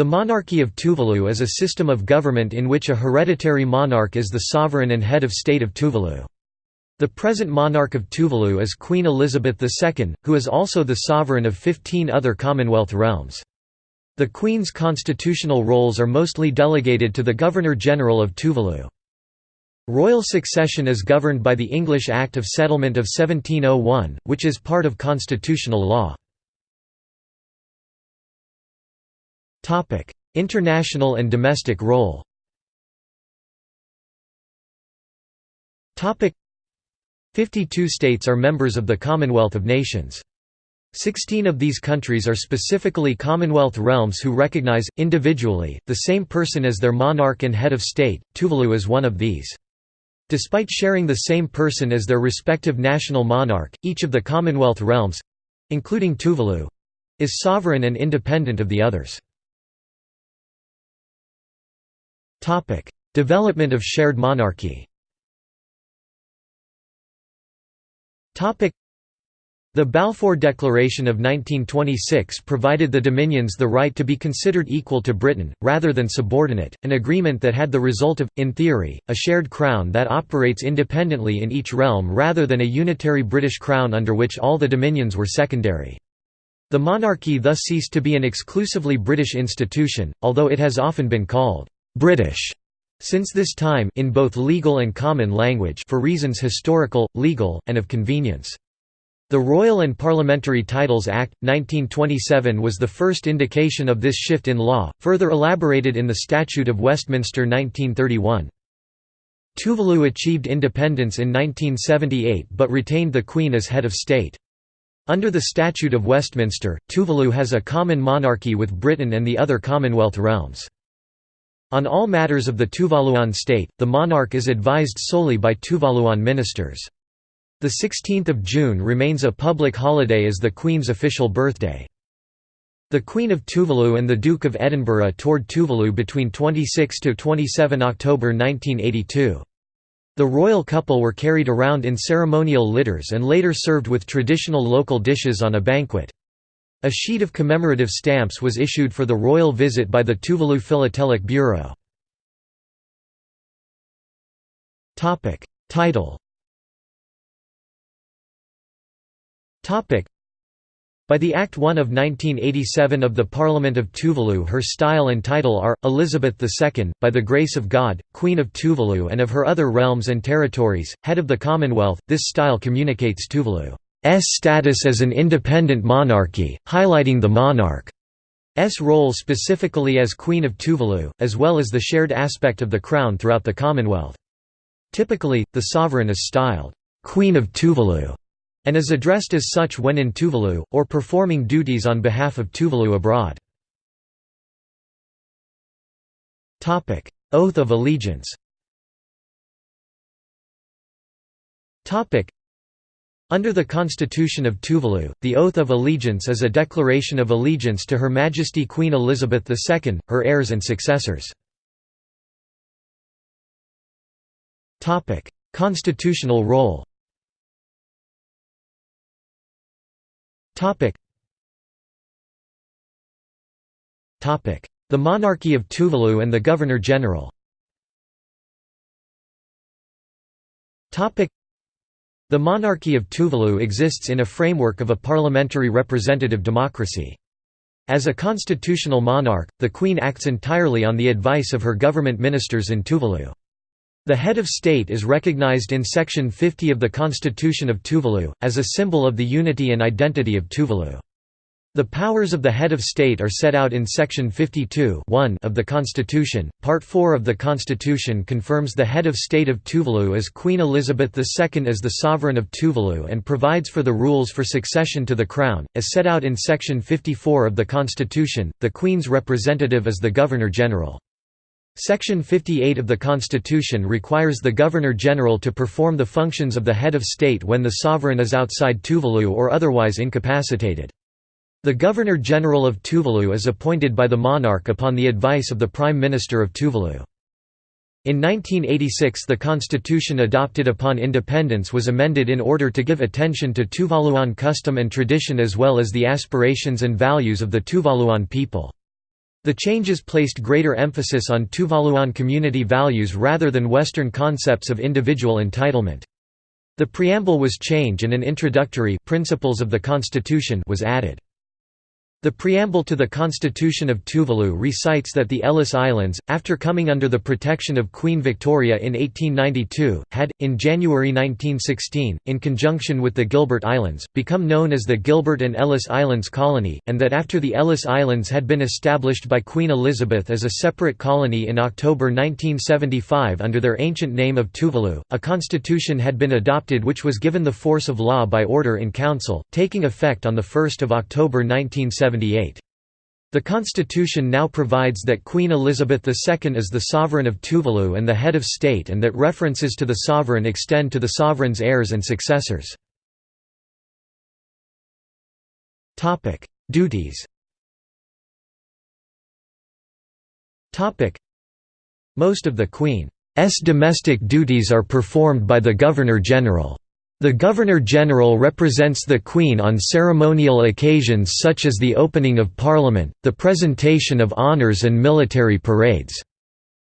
The monarchy of Tuvalu is a system of government in which a hereditary monarch is the sovereign and head of state of Tuvalu. The present monarch of Tuvalu is Queen Elizabeth II, who is also the sovereign of 15 other Commonwealth realms. The Queen's constitutional roles are mostly delegated to the Governor-General of Tuvalu. Royal succession is governed by the English Act of Settlement of 1701, which is part of constitutional law. International and domestic role 52 states are members of the Commonwealth of Nations. Sixteen of these countries are specifically Commonwealth realms who recognize, individually, the same person as their monarch and head of state, Tuvalu is one of these. Despite sharing the same person as their respective national monarch, each of the Commonwealth realms—including Tuvalu—is sovereign and independent of the others. Development of shared monarchy. Topic: the Balfour Declaration of 1926 provided the Dominions the right to be considered equal to Britain, rather than subordinate, an agreement that had the result of, in theory, a shared crown that operates independently in each realm rather than a unitary British crown under which all the dominions were secondary. The monarchy thus ceased to be an exclusively British institution, although it has often been called «British» since this time in both legal and common language for reasons historical, legal, and of convenience. The Royal and Parliamentary Titles Act, 1927 was the first indication of this shift in law, further elaborated in the Statute of Westminster 1931. Tuvalu achieved independence in 1978 but retained the Queen as head of state. Under the Statute of Westminster, Tuvalu has a common monarchy with Britain and the other Commonwealth realms. On all matters of the Tuvaluan state, the monarch is advised solely by Tuvaluan ministers. The 16th of June remains a public holiday as the Queen's official birthday. The Queen of Tuvalu and the Duke of Edinburgh toured Tuvalu between 26 to 27 October 1982. The royal couple were carried around in ceremonial litters and later served with traditional local dishes on a banquet. A sheet of commemorative stamps was issued for the royal visit by the Tuvalu Philatelic Bureau. Title. By the Act 1 of 1987 of the Parliament of Tuvalu her style and title are, Elizabeth II, by the grace of God, Queen of Tuvalu and of her other realms and territories, head of the Commonwealth, this style communicates Tuvalu's status as an independent monarchy, highlighting the monarch's role specifically as Queen of Tuvalu, as well as the shared aspect of the crown throughout the Commonwealth. Typically, the sovereign is styled, "'Queen of Tuvalu' and is addressed as such when in Tuvalu, or performing duties on behalf of Tuvalu abroad. Oath of allegiance under the Constitution of Tuvalu, the Oath of Allegiance is a declaration of allegiance to Her Majesty Queen Elizabeth II, her heirs and successors. Constitutional role The monarchy of Tuvalu and the Governor-General The monarchy of Tuvalu exists in a framework of a parliamentary representative democracy. As a constitutional monarch, the Queen acts entirely on the advice of her government ministers in Tuvalu. The head of state is recognized in Section 50 of the Constitution of Tuvalu, as a symbol of the unity and identity of Tuvalu. The powers of the head of state are set out in Section 52 of the Constitution. Part 4 of the Constitution confirms the head of state of Tuvalu as Queen Elizabeth II as the sovereign of Tuvalu and provides for the rules for succession to the crown. As set out in Section 54 of the Constitution, the Queen's representative is the Governor-General. Section 58 of the Constitution requires the Governor-General to perform the functions of the head of state when the sovereign is outside Tuvalu or otherwise incapacitated. The Governor-General of Tuvalu is appointed by the monarch upon the advice of the Prime Minister of Tuvalu. In 1986 the constitution adopted upon independence was amended in order to give attention to Tuvaluan custom and tradition as well as the aspirations and values of the Tuvaluan people. The changes placed greater emphasis on Tuvaluan community values rather than Western concepts of individual entitlement. The preamble was changed and an introductory Principles of the Constitution was added. The preamble to the Constitution of Tuvalu recites that the Ellice Islands, after coming under the protection of Queen Victoria in 1892, had, in January 1916, in conjunction with the Gilbert Islands, become known as the Gilbert and Ellice Islands Colony, and that after the Ellice Islands had been established by Queen Elizabeth as a separate colony in October 1975 under their ancient name of Tuvalu, a constitution had been adopted which was given the force of law by order in council, taking effect on 1 October 1975. The constitution now provides that Queen Elizabeth II is the sovereign of Tuvalu and the head of state and that references to the sovereign extend to the sovereign's heirs and successors. Duties Most of the Queen's domestic duties are performed by the Governor-General. The Governor-General represents the Queen on ceremonial occasions such as the opening of Parliament, the presentation of honours and military parades.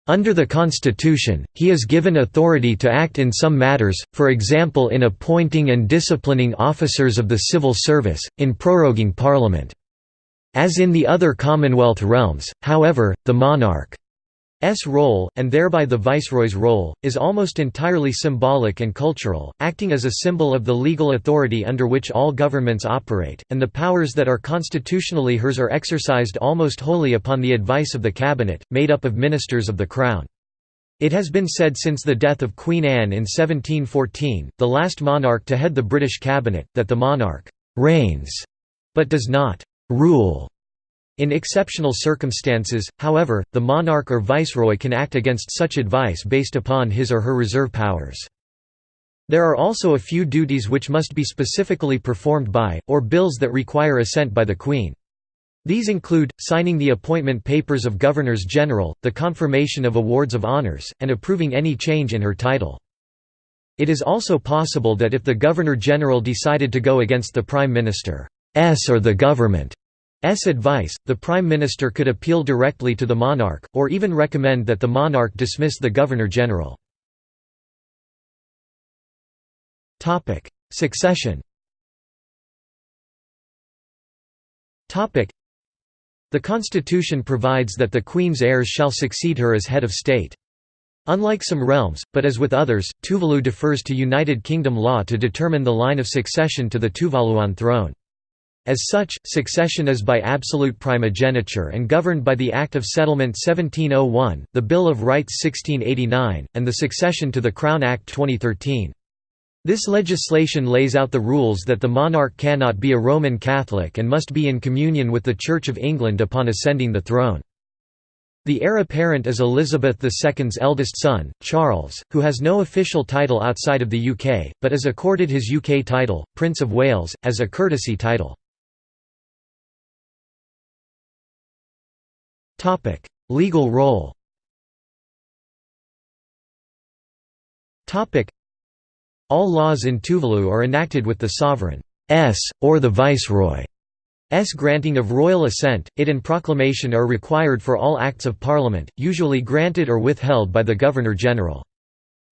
Under the Constitution, he is given authority to act in some matters, for example in appointing and disciplining officers of the civil service, in proroguing Parliament. As in the other Commonwealth realms, however, the monarch S role, and thereby the viceroy's role, is almost entirely symbolic and cultural, acting as a symbol of the legal authority under which all governments operate, and the powers that are constitutionally hers are exercised almost wholly upon the advice of the cabinet, made up of ministers of the Crown. It has been said since the death of Queen Anne in 1714, the last monarch to head the British cabinet, that the monarch «reigns» but does not «rule» In exceptional circumstances, however, the monarch or viceroy can act against such advice based upon his or her reserve powers. There are also a few duties which must be specifically performed by, or bills that require assent by the Queen. These include, signing the appointment papers of governors-general, the confirmation of awards of honours, and approving any change in her title. It is also possible that if the Governor-General decided to go against the Prime Minister's or the government advice, the Prime Minister could appeal directly to the monarch, or even recommend that the monarch dismiss the Governor-General. Succession The Constitution provides that the Queen's heirs shall succeed her as head of state. Unlike some realms, but as with others, Tuvalu defers to United Kingdom law to determine the line of succession to the Tuvaluan throne. As such, succession is by absolute primogeniture and governed by the Act of Settlement 1701, the Bill of Rights 1689, and the Succession to the Crown Act 2013. This legislation lays out the rules that the monarch cannot be a Roman Catholic and must be in communion with the Church of England upon ascending the throne. The heir apparent is Elizabeth II's eldest son, Charles, who has no official title outside of the UK, but is accorded his UK title, Prince of Wales, as a courtesy title. Legal role. Topic: All laws in Tuvalu are enacted with the sovereign's or the viceroy's granting of royal assent. It and proclamation are required for all acts of parliament, usually granted or withheld by the governor-general.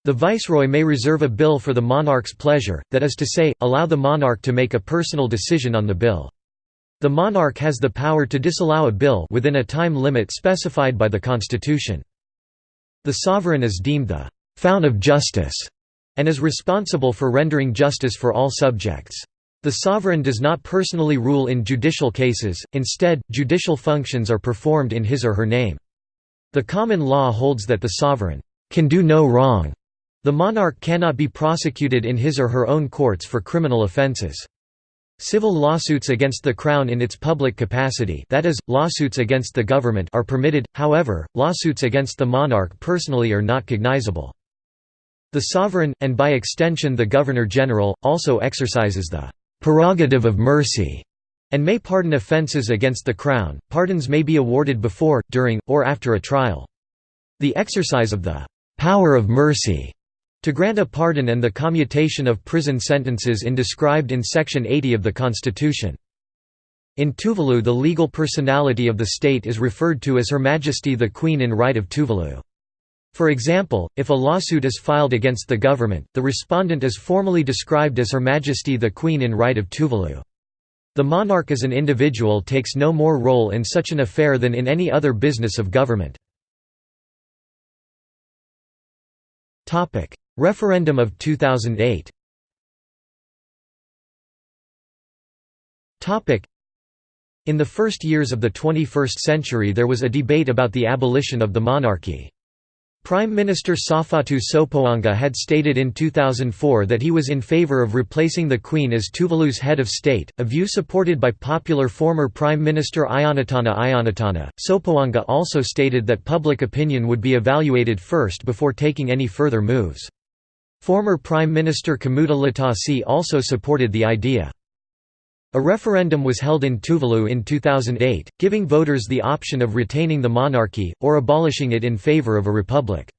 The viceroy may reserve a bill for the monarch's pleasure, that is to say, allow the monarch to make a personal decision on the bill. The monarch has the power to disallow a bill within a time limit specified by the constitution. The sovereign is deemed the «fount of justice» and is responsible for rendering justice for all subjects. The sovereign does not personally rule in judicial cases, instead, judicial functions are performed in his or her name. The common law holds that the sovereign «can do no wrong». The monarch cannot be prosecuted in his or her own courts for criminal offences. Civil lawsuits against the Crown in its public capacity that is, lawsuits against the government are permitted, however, lawsuits against the monarch personally are not cognizable. The sovereign, and by extension the Governor-General, also exercises the «prerogative of mercy» and may pardon offences against the Crown. Pardons may be awarded before, during, or after a trial. The exercise of the «power of mercy» To grant a pardon and the commutation of prison sentences in described in Section 80 of the Constitution. In Tuvalu the legal personality of the state is referred to as Her Majesty the Queen in Right of Tuvalu. For example, if a lawsuit is filed against the government, the respondent is formally described as Her Majesty the Queen in Right of Tuvalu. The monarch as an individual takes no more role in such an affair than in any other business of government. Referendum of 2008 In the first years of the 21st century there was a debate about the abolition of the monarchy. Prime Minister Saufatu Sopoanga had stated in 2004 that he was in favor of replacing the Queen as Tuvalu's head of state, a view supported by popular former Prime Minister Ionatana Ionatana. Sopoanga also stated that public opinion would be evaluated first before taking any further moves. Former Prime Minister Kamuta Latasi also supported the idea. A referendum was held in Tuvalu in 2008, giving voters the option of retaining the monarchy, or abolishing it in favor of a republic.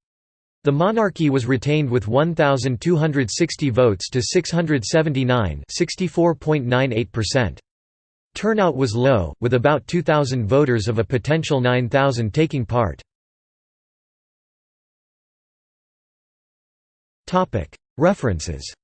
The monarchy was retained with 1,260 votes to 679 Turnout was low, with about 2,000 voters of a potential 9,000 taking part. References